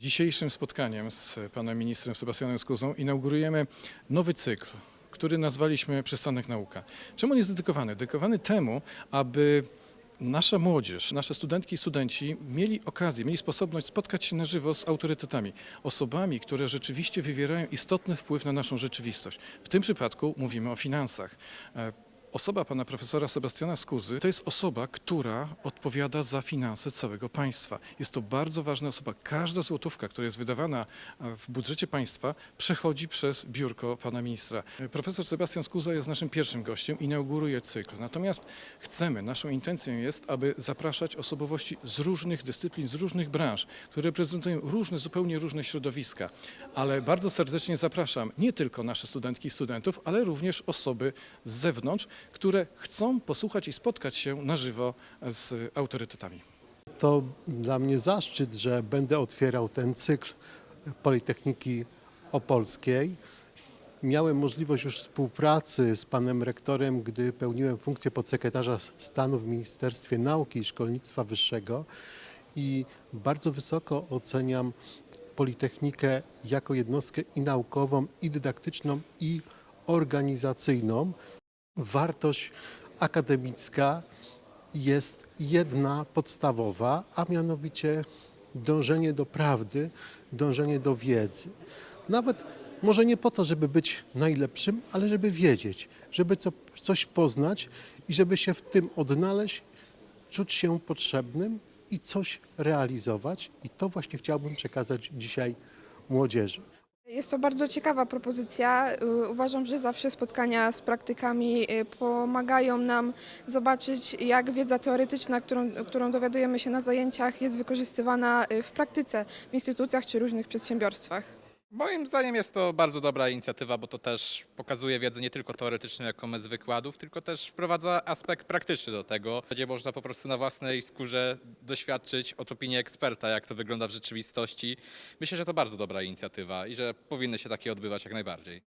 Dzisiejszym spotkaniem z panem ministrem Sebastianem Skuzą inaugurujemy nowy cykl, który nazwaliśmy Przystanek Nauka. Czemu on jest dedykowany? Dedykowany temu, aby nasza młodzież, nasze studentki i studenci mieli okazję, mieli sposobność spotkać się na żywo z autorytetami, osobami, które rzeczywiście wywierają istotny wpływ na naszą rzeczywistość. W tym przypadku mówimy o finansach. Osoba pana profesora Sebastiana Skuzy to jest osoba, która odpowiada za finanse całego państwa. Jest to bardzo ważna osoba. Każda złotówka, która jest wydawana w budżecie państwa, przechodzi przez biurko pana ministra. Profesor Sebastian Skuza jest naszym pierwszym gościem, inauguruje cykl. Natomiast chcemy, naszą intencją jest, aby zapraszać osobowości z różnych dyscyplin, z różnych branż, które reprezentują różne, zupełnie różne środowiska. Ale bardzo serdecznie zapraszam nie tylko nasze studentki i studentów, ale również osoby z zewnątrz, które chcą posłuchać i spotkać się na żywo z autorytetami. To dla mnie zaszczyt, że będę otwierał ten cykl Politechniki Opolskiej. Miałem możliwość już współpracy z panem rektorem, gdy pełniłem funkcję podsekretarza stanu w Ministerstwie Nauki i Szkolnictwa Wyższego i bardzo wysoko oceniam Politechnikę jako jednostkę i naukową, i dydaktyczną, i organizacyjną. Wartość akademicka jest jedna podstawowa, a mianowicie dążenie do prawdy, dążenie do wiedzy. Nawet może nie po to, żeby być najlepszym, ale żeby wiedzieć, żeby co, coś poznać i żeby się w tym odnaleźć, czuć się potrzebnym i coś realizować. I to właśnie chciałbym przekazać dzisiaj młodzieży. Jest to bardzo ciekawa propozycja. Uważam, że zawsze spotkania z praktykami y, pomagają nam zobaczyć, jak wiedza teoretyczna, którą, którą dowiadujemy się na zajęciach, jest wykorzystywana y, w praktyce w instytucjach czy różnych przedsiębiorstwach. Moim zdaniem jest to bardzo dobra inicjatywa, bo to też pokazuje wiedzę nie tylko teoretyczną, jaką z wykładów, tylko też wprowadza aspekt praktyczny do tego, gdzie można po prostu na własnej skórze doświadczyć od opinii eksperta, jak to wygląda w rzeczywistości. Myślę, że to bardzo dobra inicjatywa i że powinny się takie odbywać jak najbardziej.